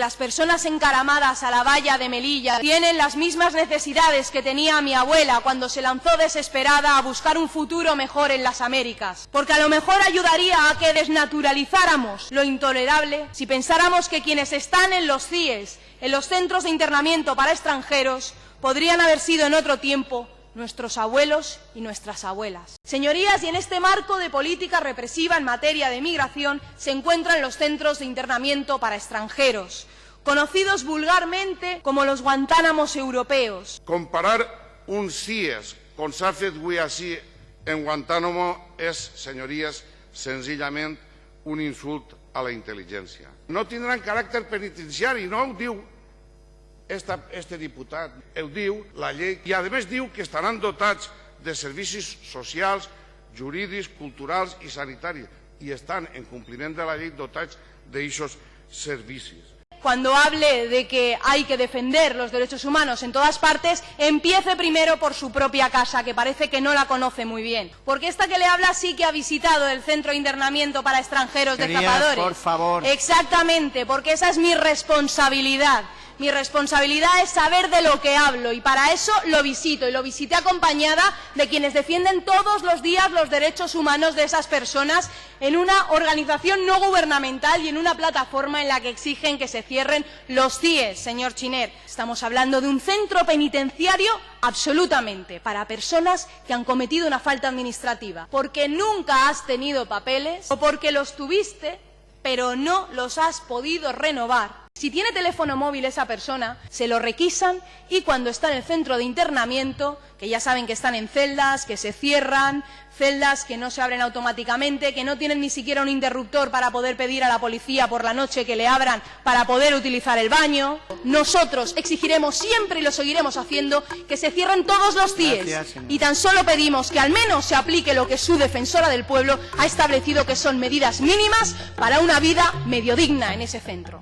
Las personas encaramadas a la valla de Melilla tienen las mismas necesidades que tenía mi abuela cuando se lanzó desesperada a buscar un futuro mejor en las Américas. Porque a lo mejor ayudaría a que desnaturalizáramos lo intolerable si pensáramos que quienes están en los CIES, en los centros de internamiento para extranjeros, podrían haber sido en otro tiempo nuestros abuelos y nuestras abuelas. Señorías, y en este marco de política represiva en materia de migración se encuentran los centros de internamiento para extranjeros, conocidos vulgarmente como los Guantánamos europeos. Comparar un CIES con avui així en Guantánamo és, senyories, senzillament un insult a la intel·ligència. No tindran caràcter penitenciari, no esta, este diputat, ho diu la llei, i a més diu que estaran dotats de servicis socials, jurídics, culturals i sanitaris, i estan en compliment de la llei dotats d'aixos servicis. cuando hable de que hay que defender los derechos humanos en todas partes, empiece primero por su propia casa, que parece que no la conoce muy bien. Porque esta que le habla sí que ha visitado el centro de internamiento para extranjeros de Señorías, zapadores. por favor. Exactamente, porque esa es mi responsabilidad. Mi responsabilidad es saber de lo que hablo y para eso lo visito y lo visité acompañada de quienes defienden todos los días los derechos humanos de esas personas en una organización no gubernamental y en una plataforma en la que exigen que se cierren los CIES, señor Chiner. Estamos hablando de un centro penitenciario absolutamente para personas que han cometido una falta administrativa, porque nunca has tenido papeles o porque los tuviste pero no los has podido renovar. Si tiene teléfono móvil esa persona, se lo requisan y cuando está en el centro de internamiento, que ya saben que están en celdas, que se cierran, celdas que no se abren automáticamente, que no tienen ni siquiera un interruptor para poder pedir a la policía por la noche que le abran para poder utilizar el baño. Nosotros exigiremos siempre y lo seguiremos haciendo que se cierren todos los CIES y tan solo pedimos que al menos se aplique lo que su defensora del pueblo ha establecido que son medidas mínimas para una vida medio digna en ese centro.